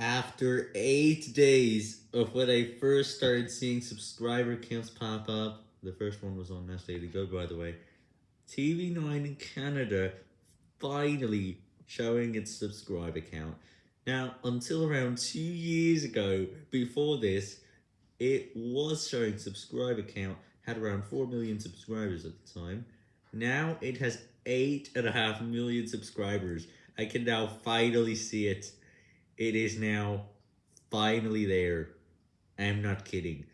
After 8 days of when I first started seeing subscriber counts pop up, the first one was on Nas Daily Go by the way, TV9 Kannada finally showing its subscriber count. Now, until around 2 years ago, before this, it was showing subscriber count, had around 4 million subscribers at the time. Now it has 8.5 million subscribers. I can now finally see it. It is now finally there. I'm not kidding.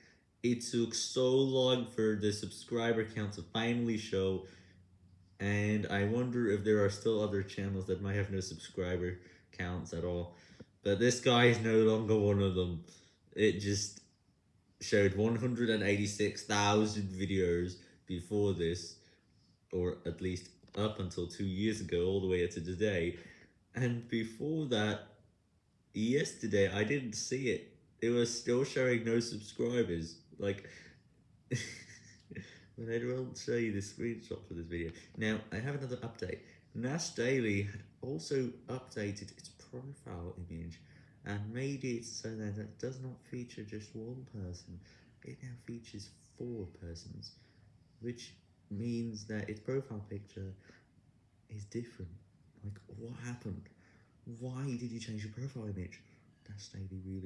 It took so long for the subscriber count to finally show, and I wonder if there are still other channels that might have no subscriber counts at all. But this guy is no longer one of them. It just showed 186,000 videos before this, or at least up until two years ago, all the way up to today. And before that, yesterday, I didn't see it. It was still showing no subscribers. Like, but I will show you the screenshot for this video. Now, I have another update. Nas Daily had also updated its profile image and made it so that it does not feature just one person. It now features four persons, which means that its profile picture is different. Like, what happened? Why did you change your profile image? Nas Daily really